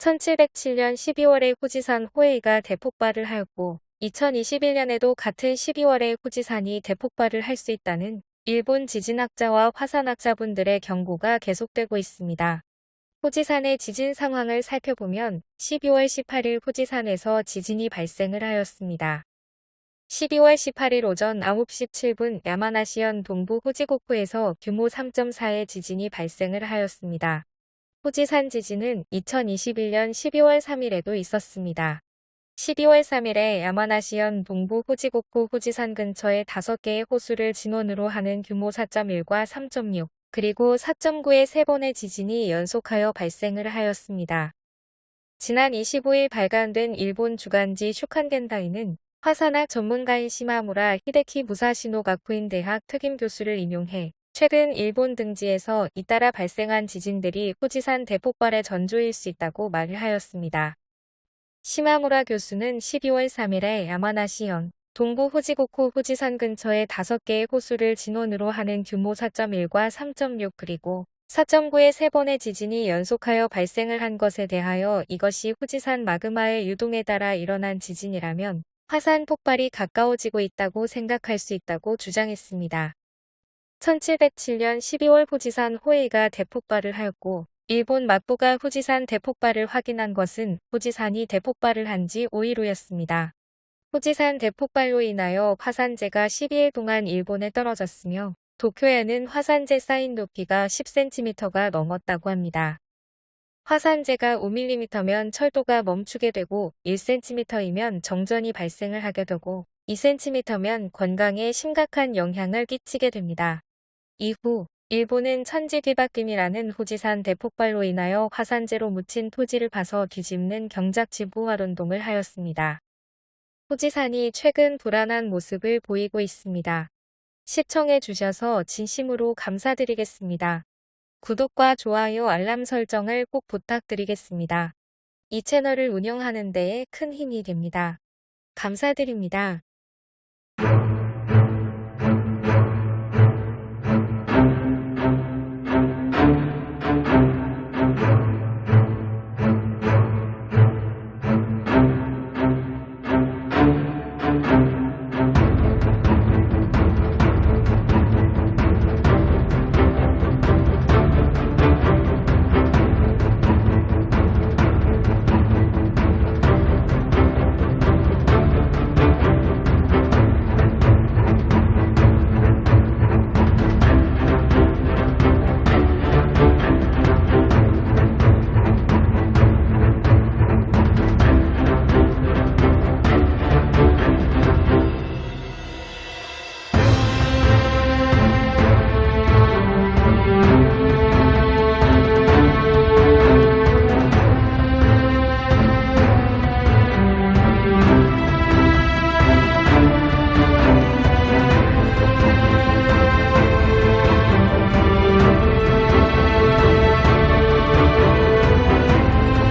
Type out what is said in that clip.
1707년 12월에 후지산 호에이가 대폭발을 하였고 2021년에도 같은 12월에 후지산이 대폭발을 할 수 있다는 일본 지진학자와 화산학자분들의 경고가 계속되고 있습니다. 후지산의 지진 상황을 살펴보면 12월 18일 후지산에서 지진이 발생을 하였습니다. 12월 18일 오전 9시 7분 야마나시현 동부 후지고쿠에서 규모 3.4의 지진이 발생을 하였습니다. 후지산 지진은 2021년 12월 3일에도 있었습니다. 12월 3일에 야마나시현 동부 후지고쿠 후지산 근처에 5개의 호수를 진원으로 하는 규모 4.1과 3.6 그리고 4.9의 3번의 지진이 연속하여 발생을 하였습니다. 지난 25일 발간된 일본 주간지 슈칸겐다이는 화산학 전문가인 시마무라 히데키 무사시노 가쿠인 대학 특임 교수를 인용해 최근 일본 등지에서 잇따라 발생한 지진들이 후지산 대폭발의 전조일 수 있다고 말을 하였습니다. 시마무라 교수는 12월 3일에 야마나시현 동부 후지고쿠 후지산 근처에 5개의 호수를 진원으로 하는 규모 4.1과 3.6 그리고 4.9의 3번의 지진이 연속하여 발생을 한 것에 대하여 이것이 후지산 마그마의 유동에 따라 일어난 지진이라면 화산 폭발이 가까워지고 있다고 생각할 수 있다고 주장했습니다. 1707년 12월 후지산 호에이가 대폭발을 하였고 일본 막부가 후지산 대폭발을 확인한 것은 후지산이 대폭발을 한 지 5일 후였습니다. 후지산 대폭발로 인하여 화산재가 12일 동안 일본에 떨어졌으며 도쿄에는 화산재 쌓인 높이가 10cm가 넘었다고 합니다. 화산재가 5mm면 철도가 멈추게 되고 1cm이면 정전이 발생을 하게 되고 2cm면 건강에 심각한 영향을 끼치게 됩니다. 이후 일본은 천지 뒤바뀜이라는 후지산 대폭발로 인하여 화산재로 묻힌 토지를 파서 뒤집는 경작지부화운동을 하였습니다. 후지산이 최근 불안한 모습을 보이고 있습니다. 시청해 주셔서 진심으로 감사드리겠습니다. 구독과 좋아요 알람 설정을 꼭 부탁드리겠습니다. 이 채널을 운영하는 데에 큰 힘이 됩니다. 감사드립니다.